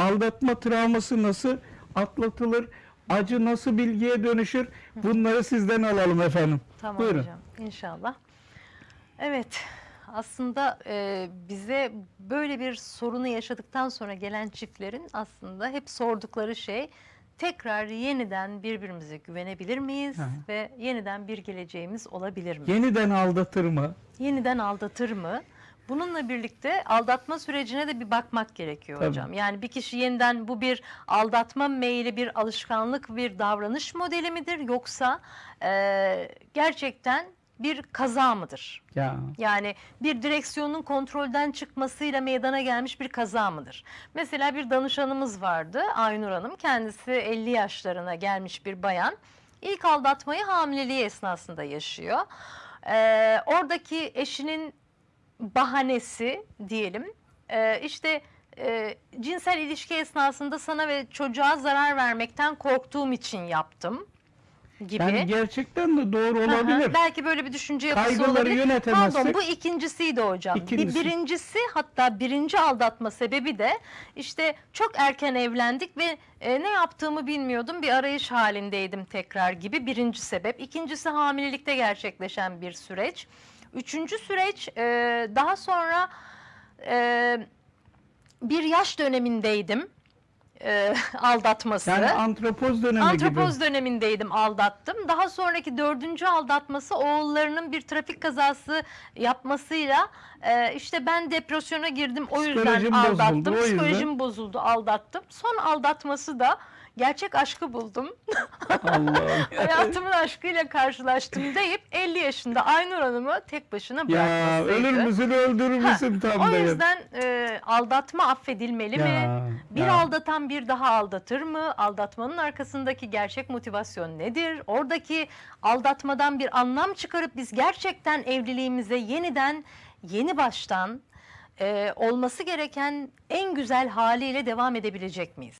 aldatma travması nasıl atlatılır? Acı nasıl bilgiye dönüşür? Bunları sizden alalım efendim. Tamam Buyurun. hocam inşallah. Evet aslında e, bize böyle bir sorunu yaşadıktan sonra gelen çiftlerin aslında hep sordukları şey tekrar yeniden birbirimize güvenebilir miyiz Hı ve yeniden bir geleceğimiz olabilir mi? Yeniden aldatır mı? yeniden aldatır mı? Bununla birlikte aldatma sürecine de bir bakmak gerekiyor Tabii. hocam. Yani bir kişi yeniden bu bir aldatma meyli bir alışkanlık bir davranış modeli midir yoksa e, gerçekten bir kaza mıdır? Ya Yani bir direksiyonun kontrolden çıkmasıyla meydana gelmiş bir kaza mıdır? Mesela bir danışanımız vardı Aynur Hanım. Kendisi 50 yaşlarına gelmiş bir bayan. İlk aldatmayı hamileliği esnasında yaşıyor. Ee, oradaki eşinin bahanesi diyelim e, işte e, cinsel ilişki esnasında sana ve çocuğa zarar vermekten korktuğum için yaptım gibi. yani gerçekten de doğru olabilir. Belki böyle bir düşünce yapısı Kaygıları olabilir. yönetemezsek- Pardon bu ikincisiydi hocam. İkincisi. Bir birincisi hatta birinci aldatma sebebi de işte çok erken evlendik ve e, ne yaptığımı bilmiyordum. Bir arayış halindeydim tekrar gibi birinci sebep. İkincisi hamilelikte gerçekleşen bir süreç. Üçüncü süreç e, daha sonra e, bir yaş dönemindeydim. E, aldatması. Yani antropoz dönemi Antropoz gibi. dönemindeydim aldattım. Daha sonraki dördüncü aldatması oğullarının bir trafik kazası yapmasıyla e, işte ben depresyona girdim o yüzden Psikolojim bozuldu, aldattım. o yüzden. Psikolojim bozuldu aldattım. Son aldatması da gerçek aşkı buldum. Hayatımın aşkıyla karşılaştım deyip 50 yaşında Aynur Hanım'ı tek başına ya bırakmasıydı. ölür müsün öldürür müsün tam O ya. yüzden e, aldatma affedilmeli mi? Ya, Bir ya. aldatan bir daha aldatır mı? Aldatmanın arkasındaki gerçek motivasyon nedir? Oradaki aldatmadan bir anlam çıkarıp biz gerçekten evliliğimize yeniden, yeni baştan e, olması gereken en güzel haliyle devam edebilecek miyiz?